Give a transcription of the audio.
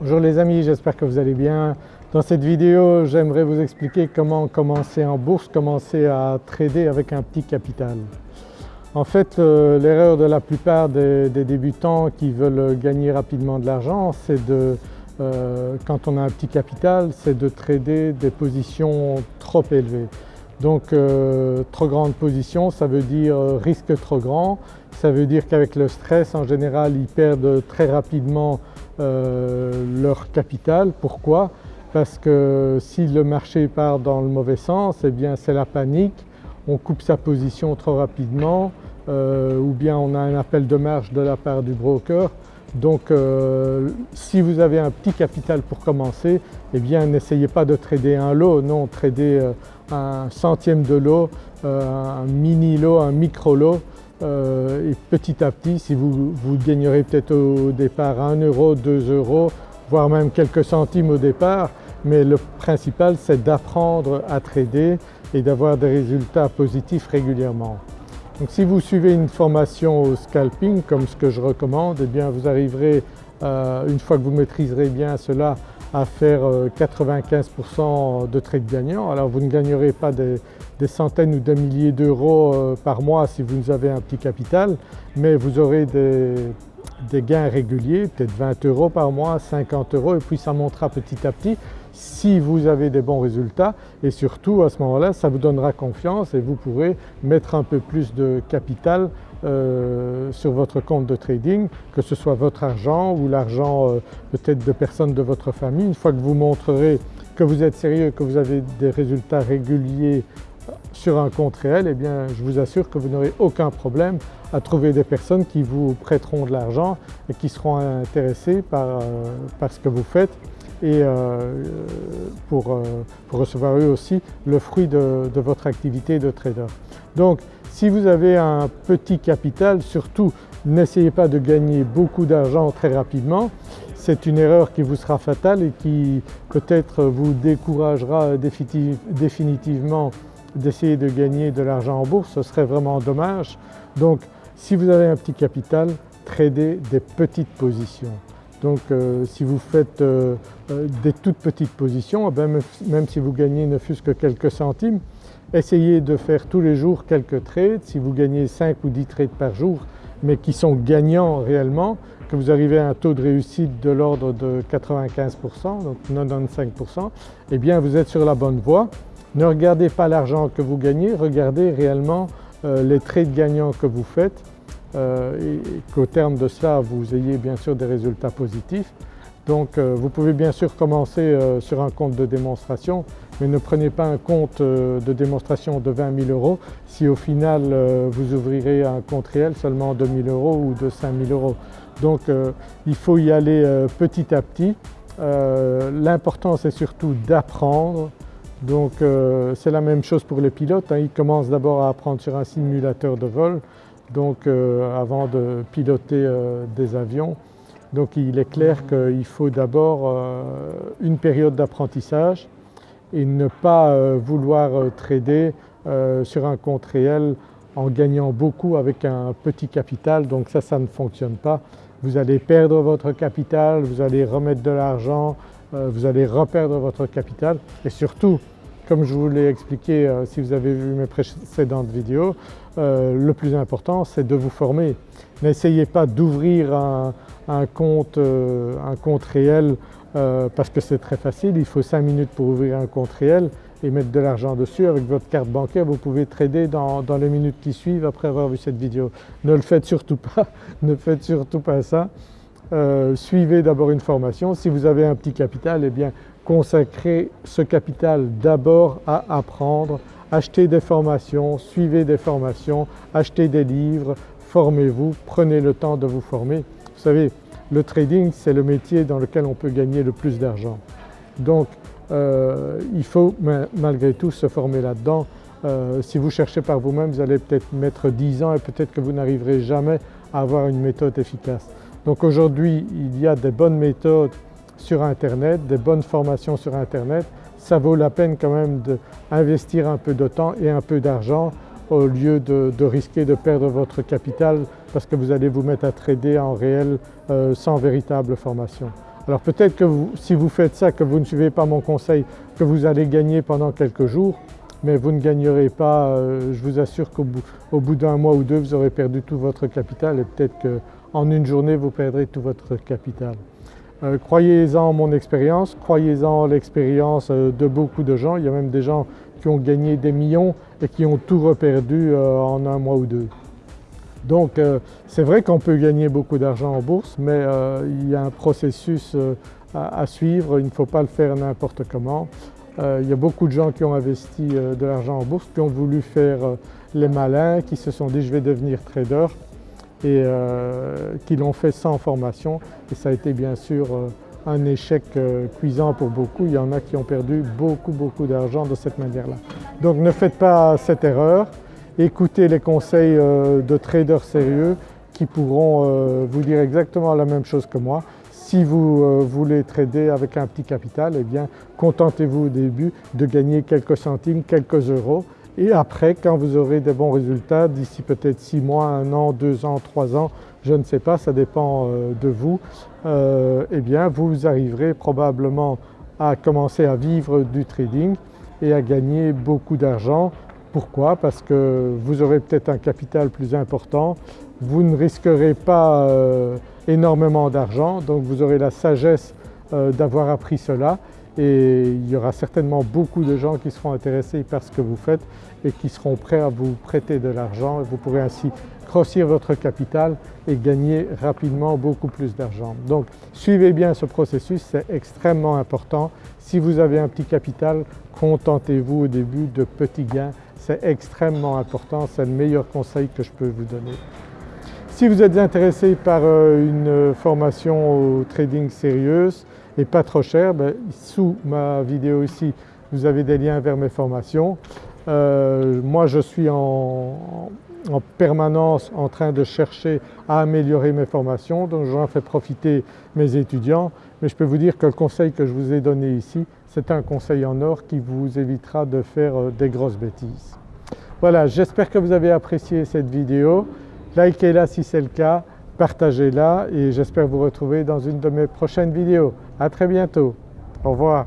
Bonjour les amis, j'espère que vous allez bien. Dans cette vidéo j'aimerais vous expliquer comment commencer en bourse, commencer à trader avec un petit capital. En fait l'erreur de la plupart des, débutants qui veulent gagner rapidement de l'argent c'est de, euh, quand on a un petit capital, c'est de trader des positions trop élevées. Donc euh, trop grande position ça veut dire euh, risque trop grand, ça veut dire qu'avec le stress en général ils perdent très rapidement euh, leur capital. Pourquoi? Parce que si le marché part dans le mauvais sens, eh bien c'est la panique, on coupe sa position trop rapidement euh, ou bien on a un appel de marge de la part du broker. Donc euh, si vous avez un petit capital pour commencer, eh bien n'essayez pas de trader un lot, non, tradez un centième de lot, un mini lot, un micro lot euh, et petit à petit si vous, vous gagnerez peut-être au départ 1 euro, 2 euros, voire même quelques centimes au départ mais le principal c'est d'apprendre à trader et d'avoir des résultats positifs régulièrement. Donc si vous suivez une formation au scalping comme ce que je recommande, eh bien vous arriverez euh, une fois que vous maîtriserez bien cela à faire 95% euh, de trades gagnants. Alors vous ne gagnerez pas des, centaines ou des milliers d'euros euh, par mois si vous avez un petit capital, mais vous aurez des, gains réguliers, peut-être 20 euros par mois, 50 euros et puis ça montera petit à petit si vous avez des bons résultats et surtout à ce moment-là ça vous donnera confiance et vous pourrez mettre un peu plus de capital euh, sur votre compte de trading, que ce soit votre argent ou l'argent euh, peut-être de personnes de votre famille. Une fois que vous montrerez que vous êtes sérieux, que vous avez des résultats réguliers sur un compte réel, eh bien je vous assure que vous n'aurez aucun problème à trouver des personnes qui vous prêteront de l'argent et qui seront intéressées euh, par, ce que vous faites et pour, pour, recevoir eux aussi le fruit de votre activité de trader. Donc si vous avez un petit capital, surtout n'essayez pas de gagner beaucoup d'argent très rapidement. C'est une erreur qui vous sera fatale et qui peut-être vous découragera définitivement d'essayer de gagner de l'argent en bourse, ce serait vraiment dommage. Donc si vous avez un petit capital, tradez des petites positions. Donc euh, si vous faites euh, euh, des toutes petites positions, eh même si vous gagnez ne fût-ce que quelques centimes, Essayez de faire tous les jours quelques trades, si vous gagnez 5 ou 10 trades par jour mais qui sont gagnants réellement, que vous arrivez à un taux de réussite de l'ordre de 95%, donc 95%, eh bien vous êtes sur la bonne voie. Ne regardez pas l'argent que vous gagnez, regardez réellement les trades gagnants que vous faites euh, et, qu'au terme de cela vous ayez bien sûr des résultats positifs. Donc euh, vous pouvez bien sûr commencer sur un compte de démonstration mais ne prenez pas un compte euh, de démonstration de 20 000 euros si au final euh, vous ouvrirez un compte réel seulement de 000 euros ou de 5 000 euros. Donc euh, il faut y aller petit à petit. L'important c'est surtout d'apprendre donc c'est la même chose pour les pilotes, hein. ils commencent d'abord à apprendre sur un simulateur de vol donc avant de piloter des avions. Donc il est clair qu'il faut d'abord une période d'apprentissage et ne pas euh, vouloir euh, trader euh, sur un compte réel en gagnant beaucoup avec un petit capital donc ça, ça ne fonctionne pas. Vous allez perdre votre capital, vous allez remettre de l'argent, vous allez reperdre votre capital et surtout comme je vous l'ai expliqué si vous avez vu mes précédentes vidéos, le plus important c'est de vous former. N'essayez pas d'ouvrir un, compte, un compte réel euh, parce que c'est très facile, il faut 5 minutes pour ouvrir un compte réel et mettre de l'argent dessus. Avec votre carte bancaire vous pouvez trader dans, les minutes qui suivent après avoir vu cette vidéo. Ne le faites surtout pas, ne faites surtout pas ça. Euh, suivez d'abord une formation. Si vous avez un petit capital, eh bien consacrez ce capital d'abord à apprendre, achetez des formations, suivez des formations, achetez des livres, formez-vous, prenez le temps de vous former. Vous savez, le trading c'est le métier dans lequel on peut gagner le plus d'argent. Donc euh, il faut malgré tout se former là-dedans. Euh, si vous cherchez par vous-même vous allez peut-être mettre 10 ans et peut-être que vous n'arriverez jamais à avoir une méthode efficace. Donc aujourd'hui il y a des bonnes méthodes sur internet, des bonnes formations sur internet, ça vaut la peine quand même d'investir un peu de temps et un peu d'argent au lieu de, risquer de perdre votre capital parce que vous allez vous mettre à trader en réel euh, sans véritable formation. Alors peut-être que si vous faites ça, que vous ne suivez pas mon conseil, que vous allez gagner pendant quelques jours, mais vous ne gagnerez pas, euh, je vous assure qu'au bout, d'un mois ou deux vous aurez perdu tout votre capital et peut-être qu'en une journée vous perdrez tout votre capital. Euh, croyez-en mon expérience, croyez-en l'expérience euh, de beaucoup de gens, il y a même des gens qui ont gagné des millions et qui ont tout reperdu en un mois ou deux. Donc c'est vrai qu'on peut gagner beaucoup d'argent en bourse mais il y a un processus à suivre, il ne faut pas le faire n'importe comment. Euh, il y a beaucoup de gens qui ont investi euh, de l'argent en bourse, qui ont voulu faire euh, les malins, qui se sont dit je vais devenir trader et qui l'ont fait sans formation et ça a été bien sûr un échec cuisant pour beaucoup. Il y en a qui ont perdu beaucoup beaucoup d'argent de cette manière-là. Donc ne faites pas cette erreur, écoutez les conseils de traders sérieux qui pourront vous dire exactement la même chose que moi. Si vous euh, voulez trader avec un petit capital, eh bien contentez-vous au début de gagner quelques centimes, quelques euros et après quand vous aurez des bons résultats d'ici peut-être 6 mois, 1 an, 2 ans, 3 ans, je ne sais pas, ça dépend euh, de vous, euh, eh bien vous arriverez probablement à commencer à vivre du trading et à gagner beaucoup d'argent. Pourquoi? Parce que vous aurez peut-être un capital plus important, vous ne risquerez pas énormément d'argent donc vous aurez la sagesse euh, d'avoir appris cela et il y aura certainement beaucoup de gens qui seront intéressés par ce que vous faites et qui seront prêts à vous prêter de l'argent vous pourrez ainsi grossir votre capital et gagner rapidement beaucoup plus d'argent. Donc suivez bien ce processus, c'est extrêmement important. Si vous avez un petit capital, contentez-vous au début de petits gains, c'est extrêmement important, c'est le meilleur conseil que je peux vous donner. Si vous êtes intéressé par euh, une formation au trading sérieuse et pas trop chère, ben, sous ma vidéo ici vous avez des liens vers mes formations. Euh, moi je suis en, permanence en train de chercher à améliorer mes formations donc j'en fais profiter mes étudiants mais je peux vous dire que le conseil que je vous ai donné ici c'est un conseil en or qui vous évitera de faire euh, des grosses bêtises. Voilà j'espère que vous avez apprécié cette vidéo. Likez-la si c'est le cas, partagez-la et j'espère vous retrouver dans une de mes prochaines vidéos. À très bientôt, au revoir.